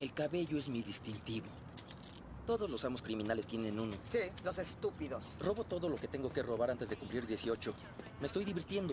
El cabello es mi distintivo. Todos los amos criminales tienen uno. Sí, los estúpidos. Robo todo lo que tengo que robar antes de cumplir 18. Me estoy divirtiendo.